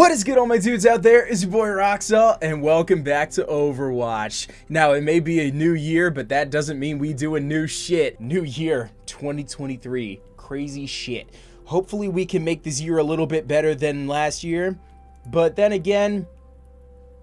What is good all my dudes out there? It's your boy Roxalt and welcome back to Overwatch. Now it may be a new year, but that doesn't mean we do a new shit. New year 2023. Crazy shit. Hopefully we can make this year a little bit better than last year. But then again,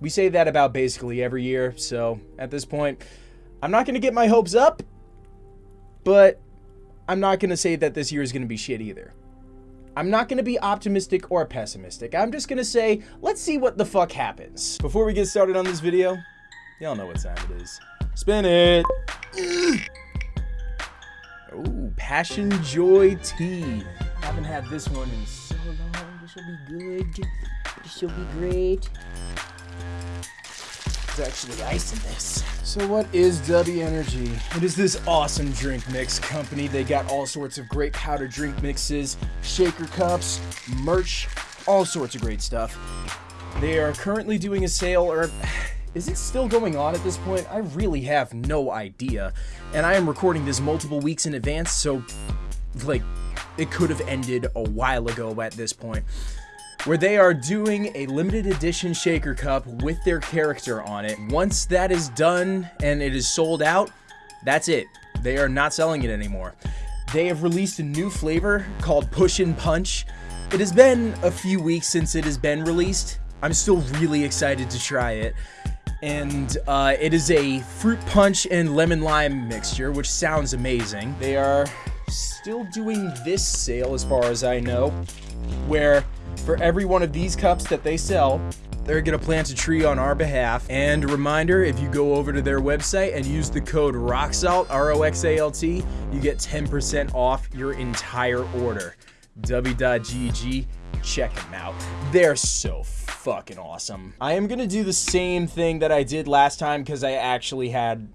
we say that about basically every year. So at this point, I'm not going to get my hopes up, but I'm not going to say that this year is going to be shit either. I'm not going to be optimistic or pessimistic. I'm just going to say, let's see what the fuck happens. Before we get started on this video, y'all know what time it is. Spin it. Ooh, Passion Joy Tea. Haven't had this one in so long. This will be good. This will be great. There's actually ice in this. So what is W Energy? It is this awesome drink mix company. They got all sorts of great powder drink mixes, shaker cups, merch, all sorts of great stuff. They are currently doing a sale, or is it still going on at this point? I really have no idea. And I am recording this multiple weeks in advance, so like it could have ended a while ago at this point where they are doing a limited edition shaker cup with their character on it. Once that is done and it is sold out, that's it. They are not selling it anymore. They have released a new flavor called Push and Punch. It has been a few weeks since it has been released. I'm still really excited to try it. And uh, it is a fruit punch and lemon lime mixture, which sounds amazing. They are still doing this sale as far as I know, where for every one of these cups that they sell, they're going to plant a tree on our behalf. And reminder, if you go over to their website and use the code ROXALT, R-O-X-A-L-T, you get 10% off your entire order. W.GG, check them out. They're so fucking awesome. I am going to do the same thing that I did last time because I actually had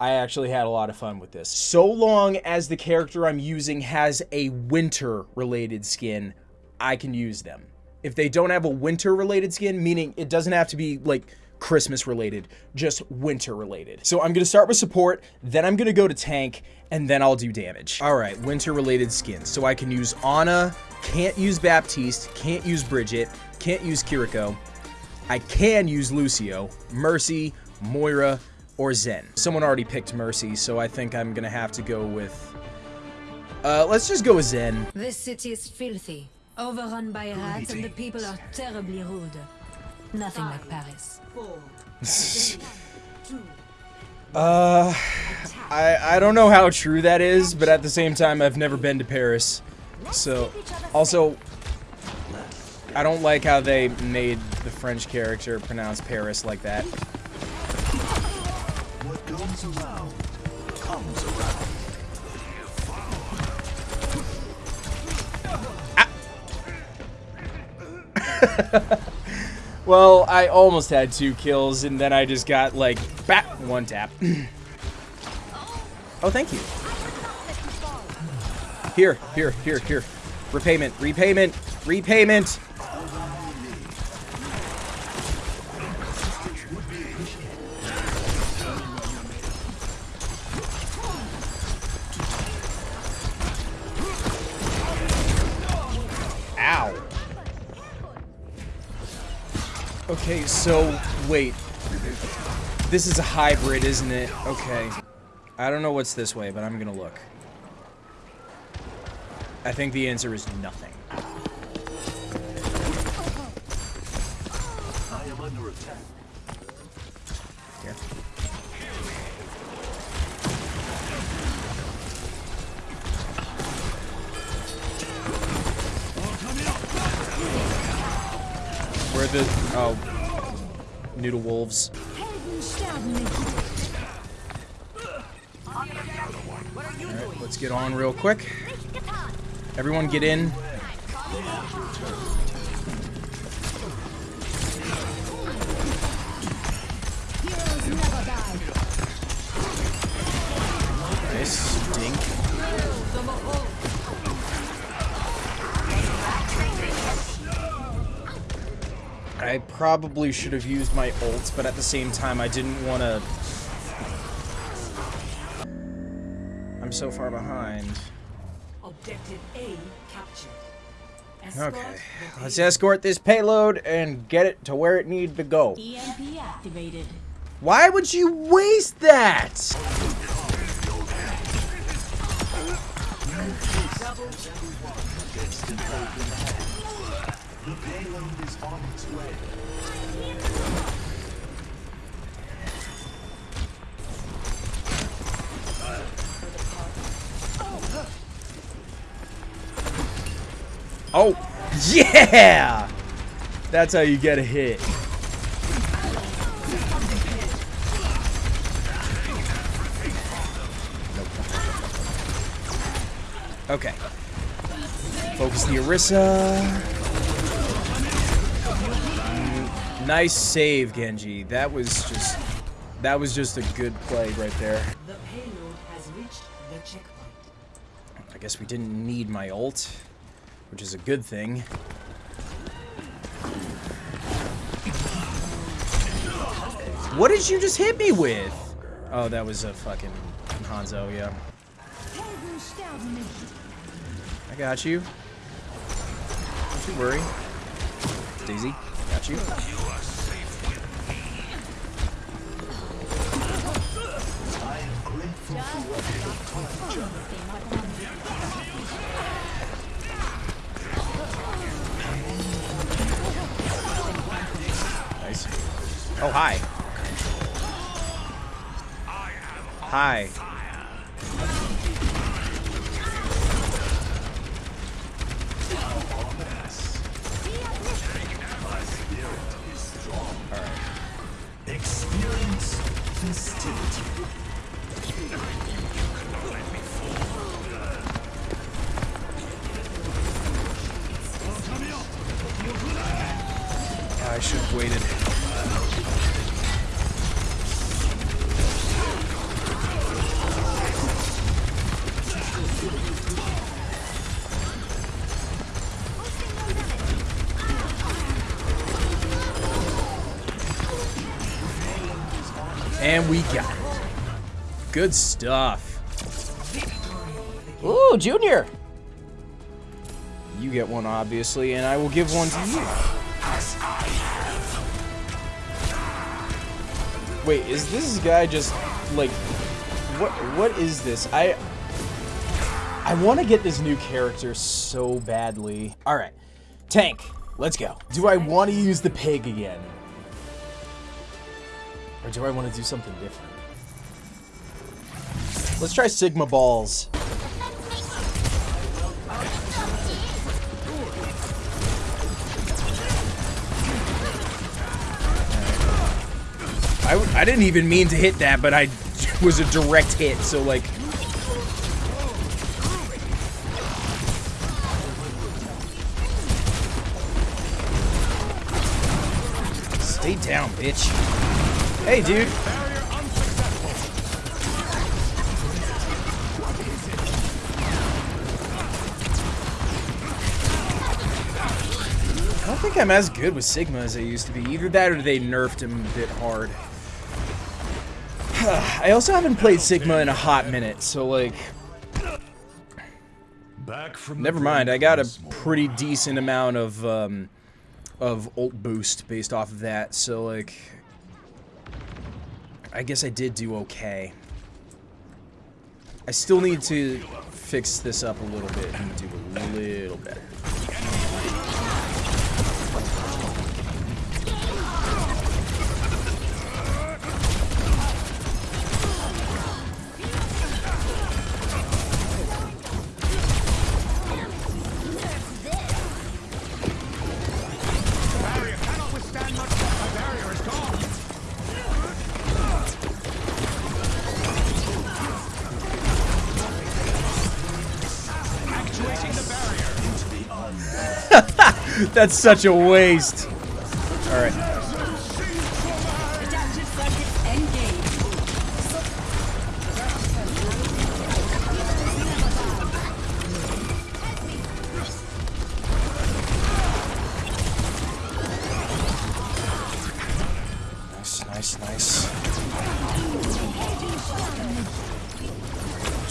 I actually had a lot of fun with this. So long as the character I'm using has a winter related skin, I can use them. If they don't have a winter related skin, meaning it doesn't have to be like Christmas related, just winter related. So I'm gonna start with support, then I'm gonna go to tank, and then I'll do damage. All right, winter related skins. So I can use Ana, can't use Baptiste, can't use Brigitte, can't use Kiriko. I can use Lucio, Mercy, Moira, or Zen. Someone already picked Mercy, so I think I'm gonna have to go with... Uh, let's just go with Zen. This city is filthy. Overrun by rats and the people are terribly rude. Nothing like Paris. uh, I, I don't know how true that is, but at the same time, I've never been to Paris. So, also, I don't like how they made the French character pronounce Paris like that. well, I almost had two kills, and then I just got, like, bat one tap. oh, thank you. Here, here, here, here. Repayment, repayment, repayment! Okay, so, wait. This is a hybrid, isn't it? Okay. I don't know what's this way, but I'm gonna look. I think the answer is nothing. The... Oh. Noodle wolves. Let's get on real quick. Everyone get in. Probably should have used my ult, but at the same time, I didn't want to... I'm so far behind. Objective A captured. Okay, let's escort this payload and get it to where it needs to go. EMP activated. Why would you waste that? Oh, yeah! That's how you get a hit. Okay. Focus the Orisa. Nice save, Genji. That was just that was just a good play right there. The payload has reached the checkpoint. I guess we didn't need my ult, which is a good thing. What did you just hit me with? Oh, that was a fucking Hanzo, yeah. I got you. Don't you worry. Daisy, got you. Nice. Oh, hi. Hi. I should have waited. And we got it. Good stuff. Ooh, Junior! You get one, obviously, and I will give one to you. Wait, is this guy just like what what is this? I I want to get this new character so badly. All right. Tank, let's go. Do I want to use the pig again? Or do I want to do something different? Let's try Sigma balls. I, didn't even mean to hit that, but I was a direct hit, so like. Stay down, bitch. Hey, dude. I don't think I'm as good with Sigma as I used to be. Either that or they nerfed him a bit hard. I also haven't played Sigma in a hot minute, so like, Back from never mind. I got a pretty decent amount of um, of ult boost based off of that, so like, I guess I did do okay. I still need to fix this up a little bit and do a little better. That's such a waste. All right. Adaptive circuits engaged. Nice, nice, nice.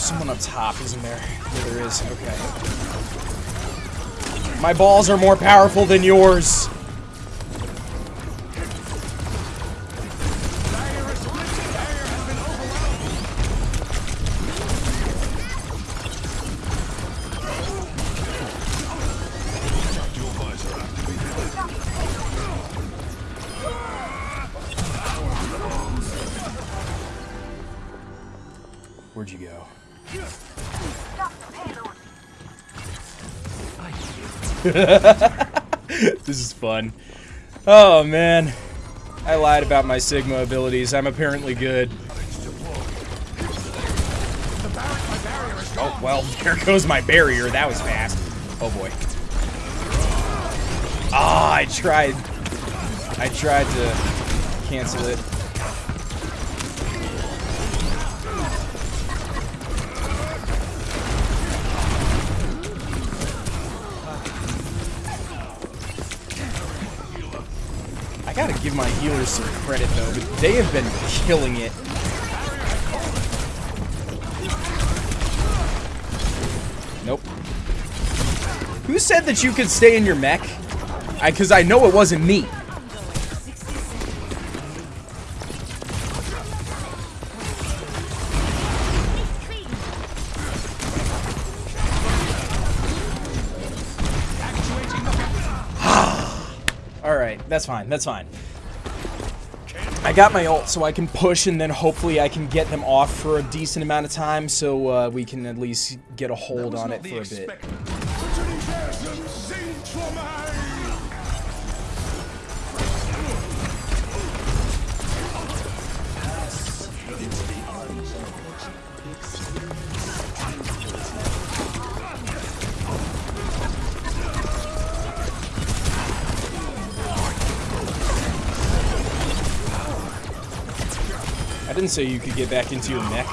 Someone up top, isn't there? Yeah, there is. Okay. My balls are more powerful than yours. Where'd you go? this is fun. Oh man. I lied about my Sigma abilities. I'm apparently good. Oh, well, there goes my barrier. That was fast. Oh boy. Ah, I tried. I tried to cancel it. Some credit though, but they have been killing it. Nope. Who said that you could stay in your mech? I, cause I know it wasn't me. Alright, that's fine, that's fine. I got my ult, so I can push, and then hopefully I can get them off for a decent amount of time, so uh, we can at least get a hold on it for a bit. Didn't you could get back into your mech.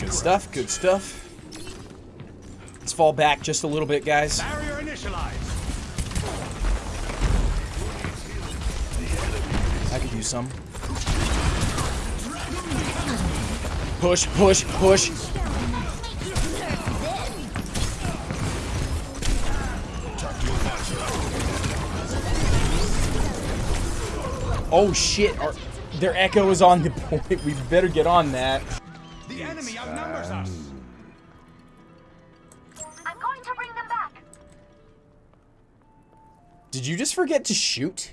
Good stuff, good stuff. Let's fall back just a little bit, guys. Barrier initialized. I could use some. Push, push, push. Oh shit, our, their echo is on the point. We better get on that. The enemy outnumbers us. I'm going to bring them back. Did you just forget to shoot?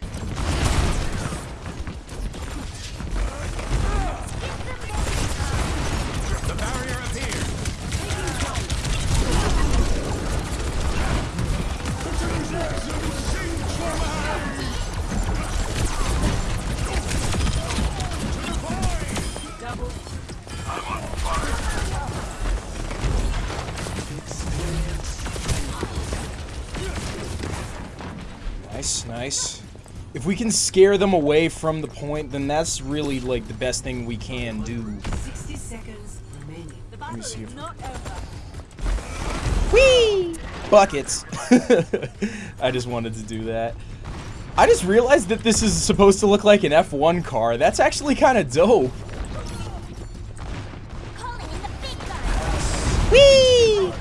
If we can scare them away from the point, then that's really like the best thing we can do. 60 seconds remaining. Let me see if... Whee! Buckets. I just wanted to do that. I just realized that this is supposed to look like an F1 car. That's actually kind of dope. Calling in the big guns. Whee!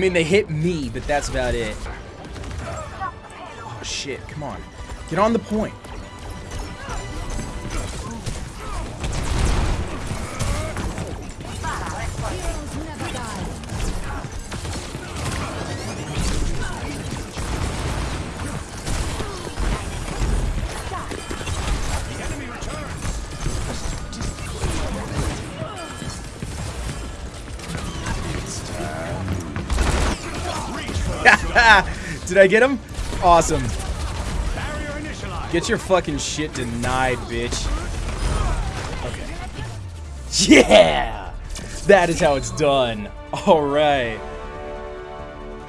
Mean they hit me, but that's about it. Oh shit! Come on, get on the point. Did I get him? Awesome. Get your fucking shit denied, bitch. Okay. Yeah! That is how it's done. Alright.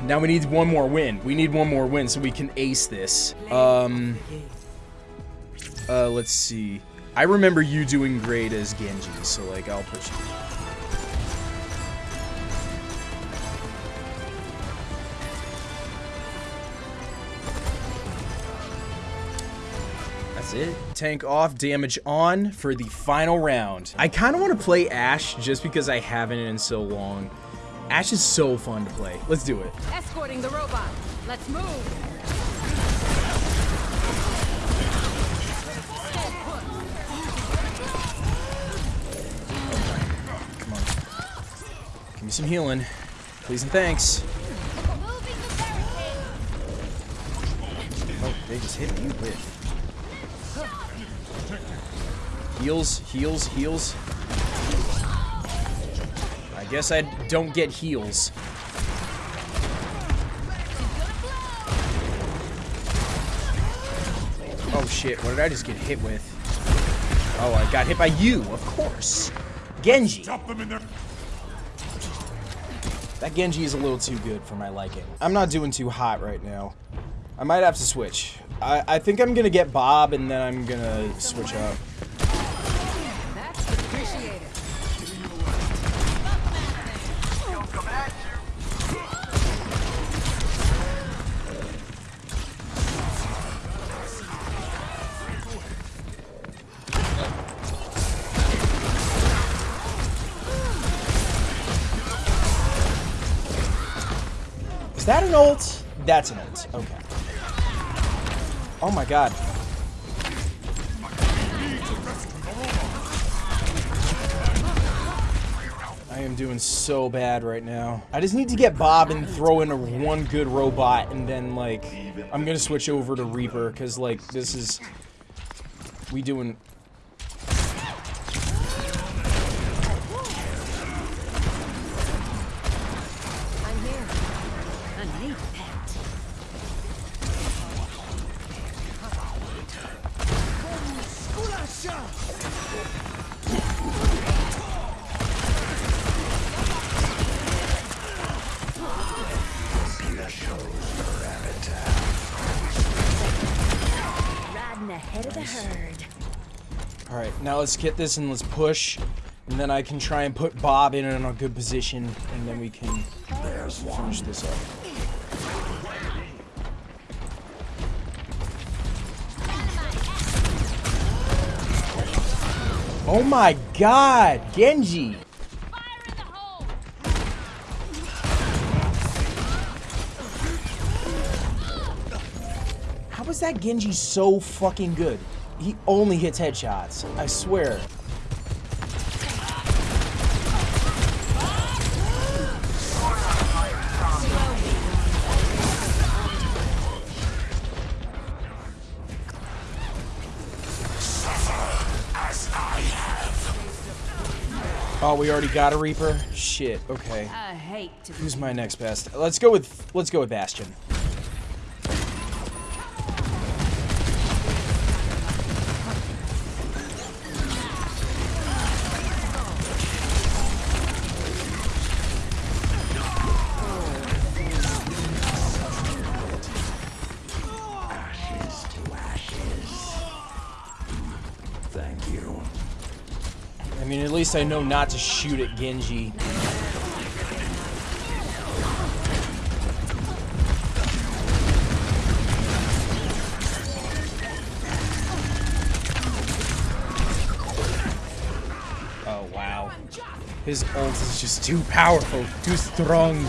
Now we need one more win. We need one more win so we can ace this. Um, uh, let's see. I remember you doing great as Genji, so like I'll put you. That's it. Tank off, damage on for the final round. I kind of want to play Ash just because I haven't in so long. Ash is so fun to play. Let's do it. Escorting the robot. Let's move. Come on. Give me some healing. Please and thanks. Moving the barricade. Oh, they just hit me with. Heals, heals, heals. I guess I don't get heals. Oh shit, what did I just get hit with? Oh, I got hit by you, of course. Genji. That Genji is a little too good for my liking. I'm not doing too hot right now. I might have to switch. I, I think I'm gonna get Bob and then I'm gonna switch up. Is that an ult? That's an ult. Okay. Oh my god. I am doing so bad right now. I just need to get Bob and throw in a one good robot and then like I'm gonna switch over to Reaper because like this is we doing Alright, now let's get this and let's push. And then I can try and put Bob in in a good position. And then we can finish this up. Oh my god! Genji! How is that Genji so fucking good? He only hits headshots. I swear. We already got a Reaper? Shit, okay. I hate to Who's my next best? Let's go with let's go with Bastion. Least I know not to shoot at Genji. Oh, wow. His ult is just too powerful, too strong.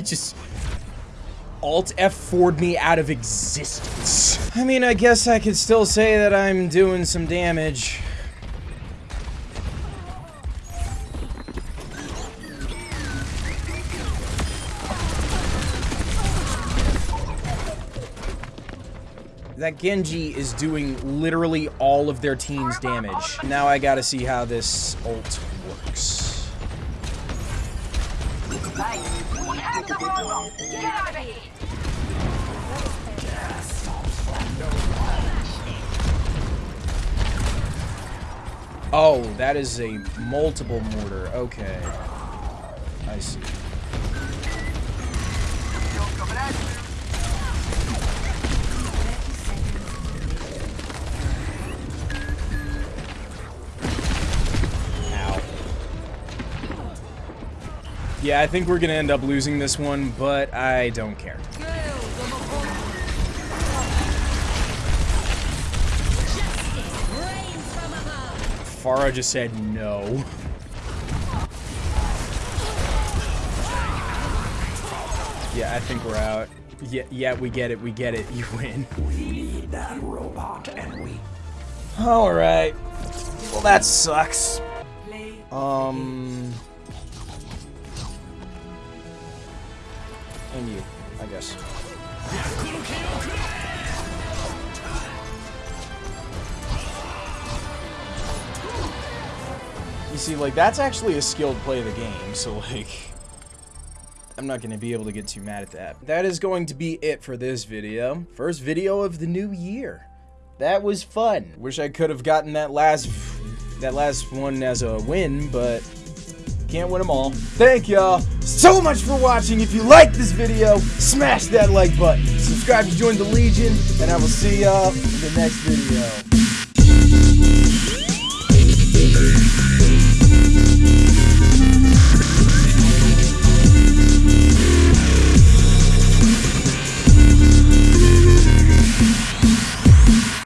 Just... Alt F4'd me out of existence. I mean, I guess I could still say that I'm doing some damage. That Genji is doing literally all of their team's damage. Now I gotta see how this ult Oh, that is a multiple mortar. Okay. I see. Yeah, I think we're gonna end up losing this one, but I don't care. Pharah just said no. Yeah, I think we're out. Yeah, yeah, we get it, we get it. You win. We need that robot, and we All right. Well, that sucks. Um. And you, I guess. You see, like, that's actually a skilled play of the game, so, like, I'm not going to be able to get too mad at that. That is going to be it for this video. First video of the new year. That was fun. Wish I could have gotten that last that last one as a win, but can't win them all. Thank y'all so much for watching. If you liked this video, smash that like button. Subscribe to join the Legion, and I will see y'all in the next video.